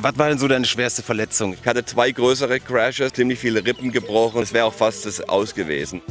Was war denn so deine schwerste Verletzung? Ich hatte zwei größere Crashes, ziemlich viele Rippen gebrochen. Es wäre auch fast das aus gewesen.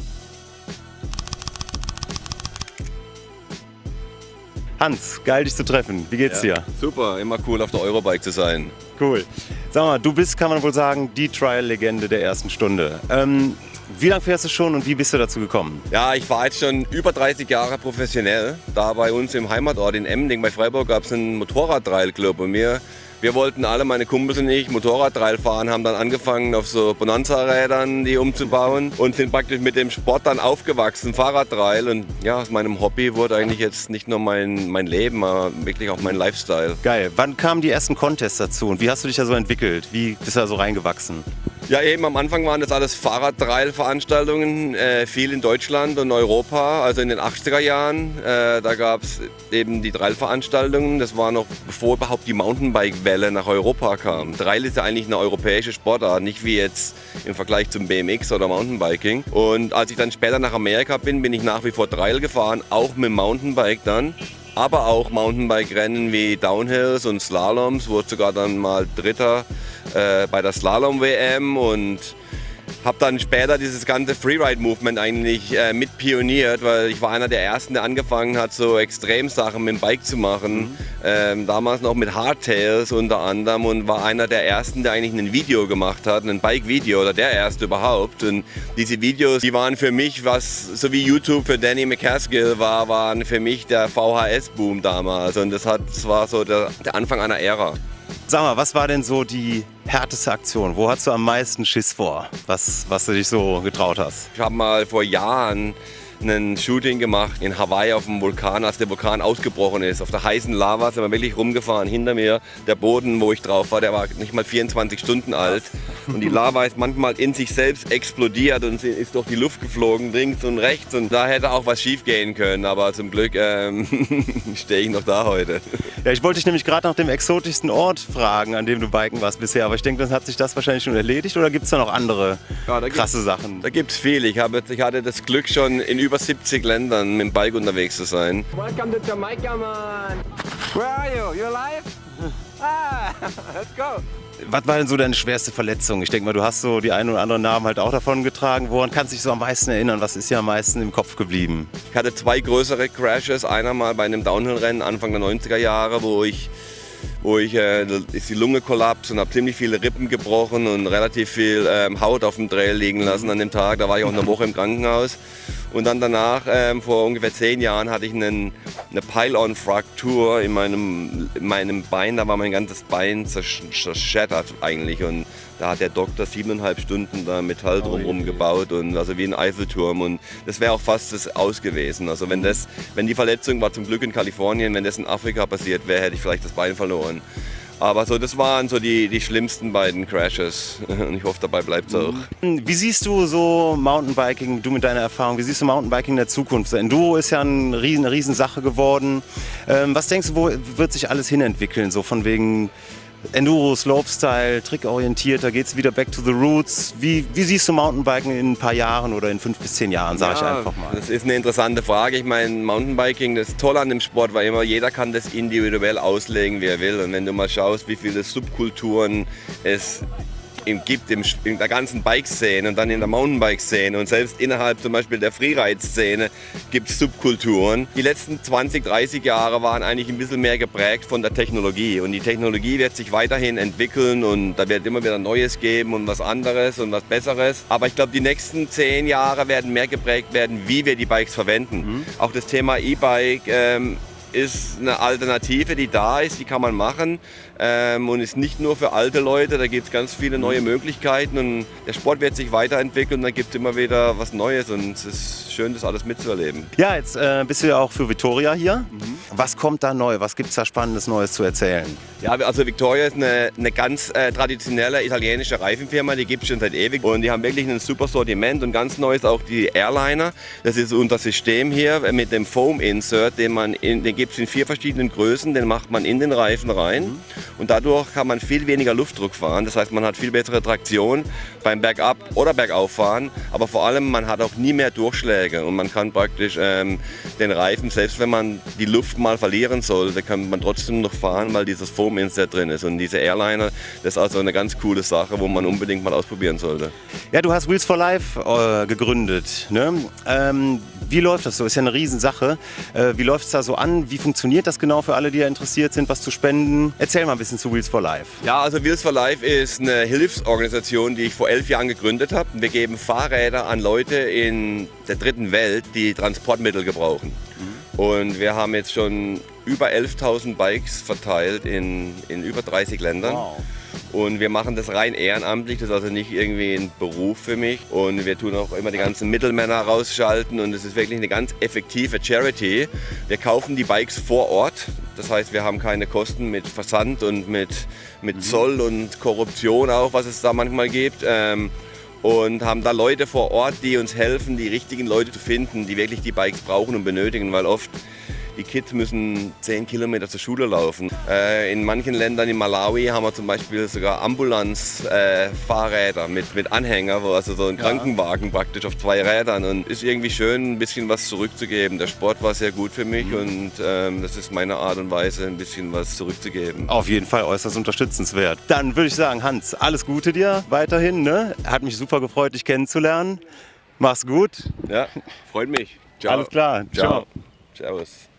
Hans, geil dich zu treffen. Wie geht's Ja. dir? Super, immer cool auf der Eurobike zu sein. Cool. Sag mal, du bist, kann man wohl sagen, die Trial-Legende der ersten Stunde. Ähm, wie lange fährst du schon und wie bist du dazu gekommen? Ja, ich war jetzt schon über 30 Jahre professionell. Da bei uns im Heimatort in Emding bei Freiburg gab es einen Motorradtrail-Club und wir, wir wollten alle, meine Kumpels und ich, Motorradtrail fahren, haben dann angefangen auf so Bonanza-Rädern die umzubauen und sind praktisch mit dem Sport dann aufgewachsen, Fahrradtrail und ja, aus meinem Hobby wurde eigentlich jetzt nicht nur mein, mein Leben, aber wirklich auch mein Lifestyle. Geil. Wann kamen die ersten Contests dazu und wie hast du dich da so entwickelt? Wie bist du da so reingewachsen? Ja, eben am Anfang waren das alles Fahrradtrail-Veranstaltungen, äh, viel in Deutschland und Europa, also in den 80er Jahren. Äh, da gab es eben die Trail-Veranstaltungen, das war noch bevor überhaupt die Mountainbike-Welle nach Europa kam. Trail ist ja eigentlich eine europäische Sportart, nicht wie jetzt im Vergleich zum BMX oder Mountainbiking. Und als ich dann später nach Amerika bin, bin ich nach wie vor Trail gefahren, auch mit Mountainbike dann. Aber auch Mountainbike-Rennen wie Downhills und Slaloms, wurde sogar dann mal Dritter äh, bei der Slalom-WM und habe dann später dieses ganze Freeride-Movement eigentlich äh, mit pioniert, weil ich war einer der Ersten, der angefangen hat, so Extremsachen mit dem Bike zu machen. Ähm, damals noch mit Hardtails unter anderem und war einer der Ersten, der eigentlich ein Video gemacht hat, ein Bike-Video oder der Erste überhaupt. Und diese Videos, die waren für mich, was so wie YouTube für Danny McCaskill war, waren für mich der VHS-Boom damals. Und das, hat, das war so der, der Anfang einer Ära. Sag mal, was war denn so die härteste Aktion? Wo hast du am meisten Schiss vor, was, was du dich so getraut hast? Ich habe mal vor Jahren ein Shooting gemacht in Hawaii auf dem Vulkan, als der Vulkan ausgebrochen ist. Auf der heißen Lava sind wir wirklich rumgefahren. Hinter mir der Boden, wo ich drauf war, der war nicht mal 24 Stunden alt. Und die Lava ist manchmal in sich selbst explodiert und sie ist durch die Luft geflogen, links und rechts. Und da hätte auch was schief gehen können. Aber zum Glück ähm, stehe ich noch da heute. Ja, ich wollte dich nämlich gerade nach dem exotischsten Ort fragen, an dem du biken warst bisher. Aber ich denke, dann hat sich das wahrscheinlich schon erledigt oder gibt es da noch andere Ja, da gibt's- krasse Sachen? Da gibt es viel. Ich, habe, ich hatte das Glück, schon in über 70 Ländern mit dem Bike unterwegs zu sein. Welcome to Jamaica, man. Where are you? You alive? Ah, let's go. Was war denn so deine schwerste Verletzung? Ich denke mal, du hast so die einen oder anderen Namen halt auch davon getragen. Woran kannst du dich so am meisten erinnern? Was ist dir am meisten im Kopf geblieben? Ich hatte zwei größere Crashes. Einer mal bei einem Downhill-Rennen Anfang der 90er Jahre, wo ich, wo ich äh, ist die Lunge kollaps und habe ziemlich viele Rippen gebrochen und relativ viel ähm, Haut auf dem Trail liegen lassen an dem Tag. Da war ich auch eine Woche im Krankenhaus. Und dann danach, ähm, vor ungefähr zehn Jahren, hatte ich einen, eine Pile-on-Fraktur in meinem, in meinem Bein. Da war mein ganzes Bein zersch zerschättert eigentlich. Und da hat der Doktor siebeneinhalb Stunden da Metall drumherum gebaut und also wie ein Eiffelturm. Und das wäre auch fast das aus gewesen. Also wenn das, wenn die Verletzung war zum Glück in Kalifornien, wenn das in Afrika passiert wäre, hätte ich vielleicht das Bein verloren. Aber so, das waren so die, die schlimmsten beiden Crashes. Und ich hoffe, dabei bleibt es auch. Wie siehst du so Mountainbiking, du mit deiner Erfahrung, wie siehst du Mountainbiking in der Zukunft? Enduro ist ja eine riesen, eine Riesensache geworden. Ähm, was denkst du, wo wird sich alles hinentwickeln? So von wegen Enduro, Slopestyle, trickorientiert, da geht es wieder back to the roots. Wie, wie siehst du Mountainbiken in ein paar Jahren oder in fünf bis zehn Jahren, sage ich Ja, einfach mal. Das ist eine interessante Frage. Ich meine, Mountainbiking, das Tolle an dem Sport war immer, jeder kann das individuell auslegen, wie er will. Und wenn du mal schaust, wie viele Subkulturen es im- gibt im, in der ganzen Bike-Szene und dann in der Mountainbike-Szene und selbst innerhalb zum Beispiel der Freeride-Szene gibt es Subkulturen. Die letzten 20, 30 Jahre waren eigentlich ein bisschen mehr geprägt von der Technologie und die Technologie wird sich weiterhin entwickeln und da wird immer wieder Neues geben und was anderes und was Besseres. Aber ich glaube, die nächsten 10 Jahre werden mehr geprägt werden, wie wir die Bikes verwenden. Auch das Thema E-Bike ähm, ist eine Alternative, die da ist, die kann man machen ähm, und ist nicht nur für alte Leute, da gibt es ganz viele neue Möglichkeiten und der Sport wird sich weiterentwickeln, da gibt es immer wieder was Neues und es ist schön, das alles mitzuerleben. Ja, jetzt äh, bist du ja auch für Victoria hier. Was kommt da neu? Was gibt es da Spannendes Neues zu erzählen? Ja, also Victoria ist eine, eine ganz äh, traditionelle italienische Reifenfirma, die gibt es schon seit ewig und die haben wirklich ein super Sortiment und ganz neu ist auch die Airliner. Das ist unser System hier mit dem Foam Insert, den man in, den gibt es in vier verschiedenen Größen, den macht man in den Reifen rein und dadurch kann man viel weniger Luftdruck fahren. Das heißt, man hat viel bessere Traktion beim Bergab- oder Bergauffahren, aber vor allem man hat auch nie mehr Durchschläge und man kann praktisch ähm, den Reifen, selbst wenn man die Luft mal verlieren sollte, kann man trotzdem noch fahren, weil dieses Foam-Inset drin ist. Und diese Airliner, das ist also eine ganz coole Sache, wo man unbedingt mal ausprobieren sollte. Ja, du hast Wheels for Life äh, gegründet. Ne? Ähm, wie läuft das so? Ist ja eine Riesensache. Äh, wie läuft es da so an? Wie funktioniert das genau für alle, die da interessiert sind, was zu spenden? Erzähl mal ein bisschen zu Wheels for Life. Ja, also Wheels for Life ist eine Hilfsorganisation, die ich vor elf Jahren gegründet habe. Wir geben Fahrräder an Leute in der dritten Welt, die Transportmittel gebrauchen. Und wir haben jetzt schon über 11.000 Bikes verteilt in, in über 30 Ländern. Wow. Und wir machen das rein ehrenamtlich, das ist also nicht irgendwie ein Beruf für mich. Und wir tun auch immer die ganzen Mittelmänner rausschalten und es ist wirklich eine ganz effektive Charity. Wir kaufen die Bikes vor Ort, das heißt, wir haben keine Kosten mit Versand und mit, mit Zoll und Korruption auch, was es da manchmal gibt. Ähm, und haben da Leute vor Ort, die uns helfen, die richtigen Leute zu finden, die wirklich die Bikes brauchen und benötigen, weil oft die Kids müssen 10 Kilometer zur Schule laufen. Äh, in manchen Ländern, in Malawi, haben wir zum Beispiel sogar Ambulanzfahrräder äh, mit, mit Anhänger, wo also so ein Krankenwagen praktisch auf zwei Rädern. Und ist irgendwie schön, ein bisschen was zurückzugeben. Der Sport war sehr gut für mich und ähm, das ist meine Art und Weise, ein bisschen was zurückzugeben. Auf jeden Fall äußerst unterstützenswert. Dann würde ich sagen, Hans, alles Gute dir weiterhin. Ne? Hat mich super gefreut, dich kennenzulernen. Mach's gut. Ja, freut mich. Ciao. Alles klar. Ciao. Servus.